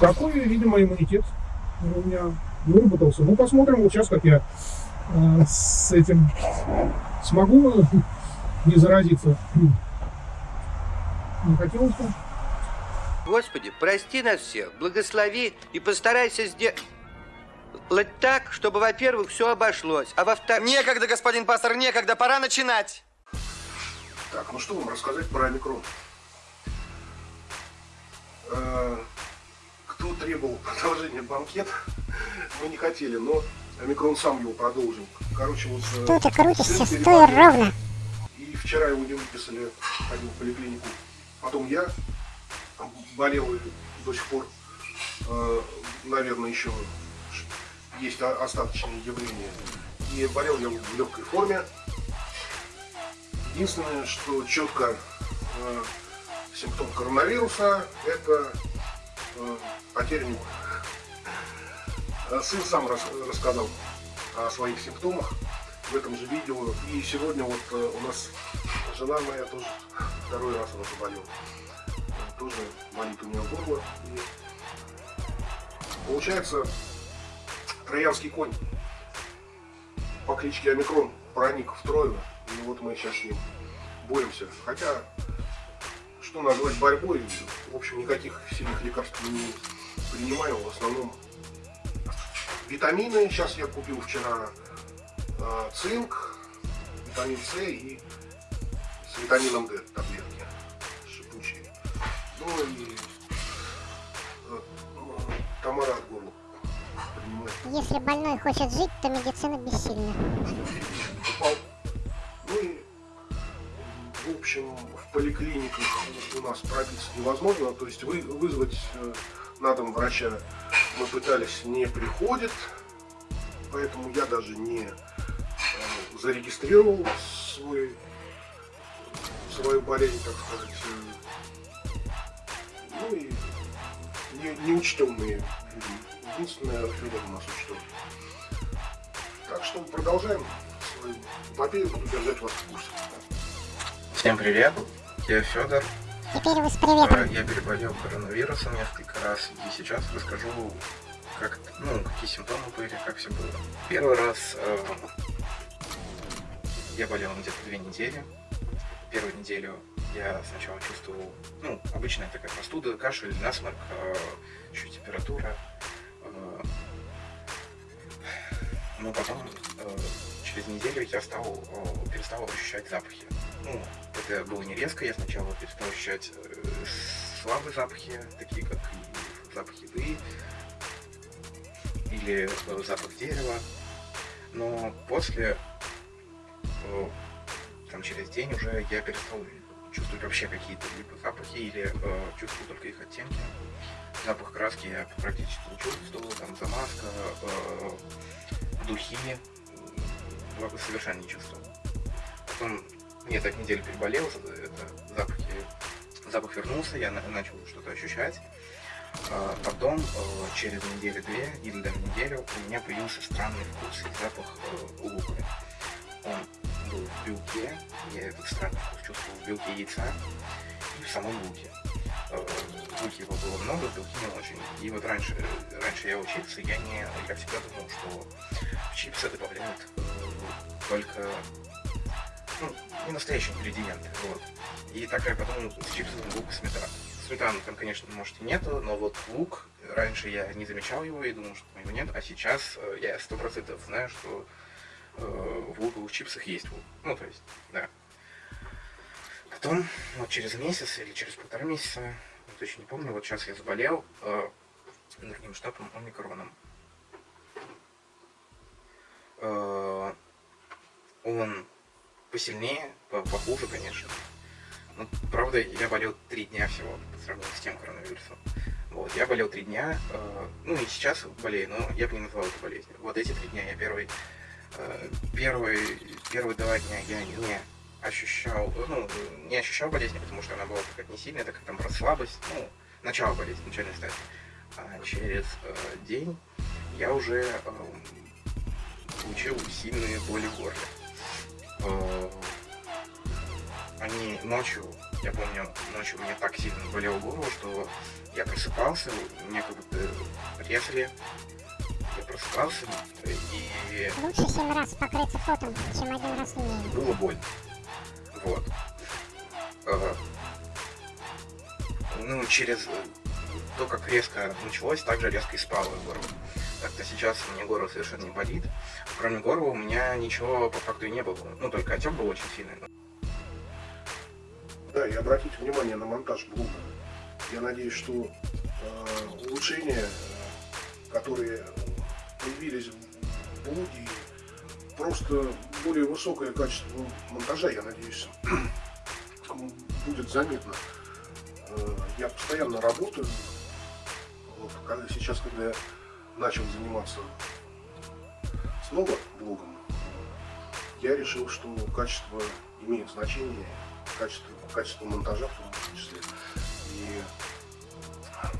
такой, видимо, иммунитет у меня выработался. Ну, посмотрим вот сейчас, как я э, с этим смогу не заразиться. Не хотелось бы. Господи, прости нас всех, благослови и постарайся сделать так, чтобы, во-первых, все обошлось, а во-вторых... Некогда, господин пастор, некогда, пора начинать. Так, ну что вам рассказать про омикрон? Э, кто требовал продолжения банкета, мы не хотели, но омикрон сам его продолжил. Короче, вот... Что ты крутишься, стой ровно. И вчера его не выписали, ходил в поликлинику. Потом я болел и до сих пор, э, наверное, еще есть остаточные явления. И болел я в легкой форме. Единственное, что четко э, симптом коронавируса – это э, потеря нюха. Сын сам рас, рассказал о своих симптомах в этом же видео. И сегодня вот э, у нас жена моя тоже второй раз она заболела. Тоже болит у нее горло. И получается, троянский конь по кличке Омикрон проник в Троину. И вот мы сейчас с ним боремся. Хотя, что назвать борьбой, в общем, никаких сильных лекарств не принимаю. В основном витамины. Сейчас я купил вчера э, цинк, витамин С и с витамином D таблетки шипучие. Ну и э, Тамара от горла Если больной хочет жить, то медицина бессильна. Ну поликлиниках у нас пробиться невозможно, то есть вы, вызвать э, на дом врача мы пытались, не приходит, поэтому я даже не э, зарегистрировал свой, свою болезнь, так сказать. Ну и не, неучтенные люди. Единственное, Федор у нас учтен. Так что продолжаем свою эпопею, буду держать вас в курсе. Всем привет, я Федор, Теперь вы с приветом. Я переболел коронавирусом несколько раз, и сейчас расскажу, как, ну, какие симптомы были, как все было. Первый раз э, я болел где-то две недели. Первую неделю я сначала чувствовал, ну, обычная такая простуда, кашель, насморк, э, еще температура. Э, но потом э, через неделю я стал, э, перестал ощущать запахи. Ну, это было не резко, я сначала перестал ощущать э, слабые запахи, такие как запах еды или э, запах дерева. Но после, э, там через день уже я перестал чувствовать вообще какие-то либо запахи или э, чувствую только их оттенки. Запах краски я практически не чувствовал, там замазка, э, духи, совершенно не чувствовал. Потом я так неделю переболел, это запахи, запах вернулся, я начал что-то ощущать. А, потом, э, через неделю-две или даже неделю, у меня появился странный вкус и запах э, лука. Он был в белке, я этот странный вкус чувствовал в белке яйца и в самом луке. Э, в луке его было много, в белке не очень. И вот раньше, раньше я учился, я, не, я всегда думал, что в чипсы добавляют только ну, не настоящие ингредиенты. Вот. И так я подумал, с чипсами лук и сметана. Сметаны там, конечно, может и нету, но вот лук, раньше я не замечал его и думал, что его нет, а сейчас э, я сто процентов знаю, что э, в луковых чипсах есть лук. Ну, то есть, да. Потом, вот через месяц или через полтора месяца, я точно не помню, вот сейчас я заболел э, другим штампом омикроном. Э, он посильнее, похуже, конечно. Но, правда, я болел три дня всего по сравнению с тем коронавирусом. Вот, я болел три дня, э, ну и сейчас болею, но я бы не назвал это болезнью. Вот эти три дня я первый, э, первый, первые два дня я не ощущал, ну, не ощущал болезни, потому что она была какая-то не сильная, так как там просто слабость, ну, начало болезни, начальная стадия. А через э, день я уже э, получил сильные боли в горле. Э, они ночью Я помню, ночью мне так сильно болела голова, что я просыпался, меня как будто резали. Я просыпался, и Лучше семь раз покрыться потом, чем один раз линейным. было больно. Вот. Э, Ну, через то, как резко началось, так же резко и спало Так-то сейчас меня горло совершенно не болит. Кроме горла у меня ничего по факту и не было. Ну, только отек был очень сильный. Да, и обратите внимание на монтаж блога. Я надеюсь, что э, улучшения, которые появились в блоге, просто более высокое качество монтажа, я надеюсь, будет заметно. Э, я постоянно работаю. Вот, сейчас, когда я начал заниматься снова блогом, я решил, что качество имеет значение, качество, качество монтажа в том числе. И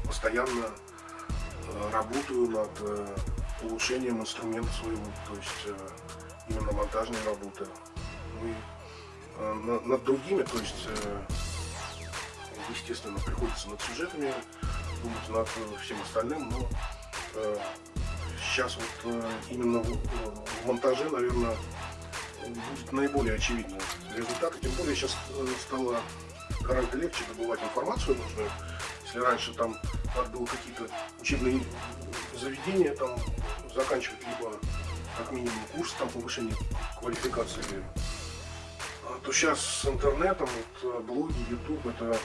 постоянно э, работаю над э, улучшением инструмента своего, то есть э, именно монтажной работы. Ну и на- над другими, то есть, естественно, приходится над сюжетами думать, над всем остальным, но сейчас вот э, именно в, монтаже, наверное, будет наиболее очевидный результат. И тем более сейчас э, стало гораздо легче добывать информацию нужную. Если раньше там надо было какие-то учебные заведения там заканчивать, либо как минимум курс там повышения квалификации, а, то сейчас с интернетом, вот, э, блоги, YouTube, это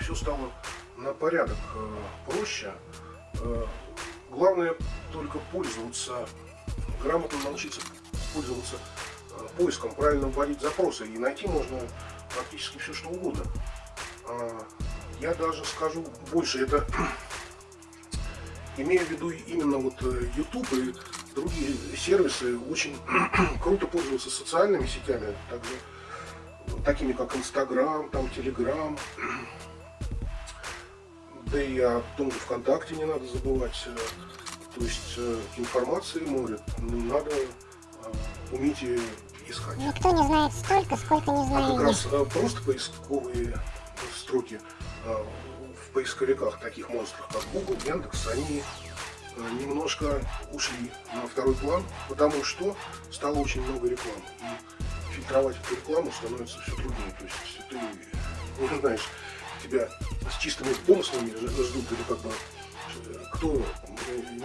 все стало на порядок проще. Главное только пользоваться, грамотно научиться пользоваться э, поиском, правильно вводить запросы. И найти можно практически все, что угодно. А, Я даже скажу больше, это имея в виду именно вот э, YouTube и другие сервисы, очень круто пользоваться социальными сетями, также такими как Instagram, там Telegram, да и о том же ВКонтакте не надо забывать. э, То есть э, информации море, надо э, уметь ее искать. Никто не знает столько, сколько не А знаю как раз просто поисковые строки в поисковиках таких монстров, как Google, Яндекс, они немножко ушли на второй план, потому что стало очень много рекламы. И фильтровать эту рекламу становится все труднее. То есть ты ну, знаешь, тебя с чистыми помыслами ждут, или как бы э, кто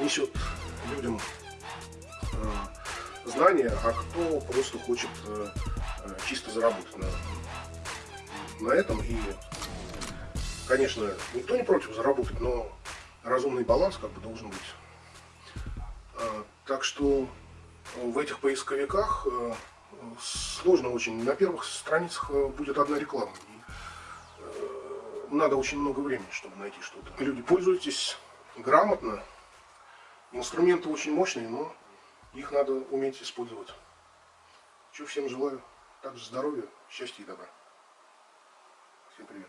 несет людям э, знания, а кто просто хочет э, чисто заработать на, на этом. И, конечно, никто не против заработать, но разумный баланс как бы должен быть. Так что в этих поисковиках сложно очень. На первых страницах будет одна реклама. Надо очень много времени, чтобы найти что-то. Люди, пользуйтесь грамотно. Инструменты очень мощные, но их надо уметь использовать. Чего всем желаю. Также здоровья, счастья и добра. Всем привет.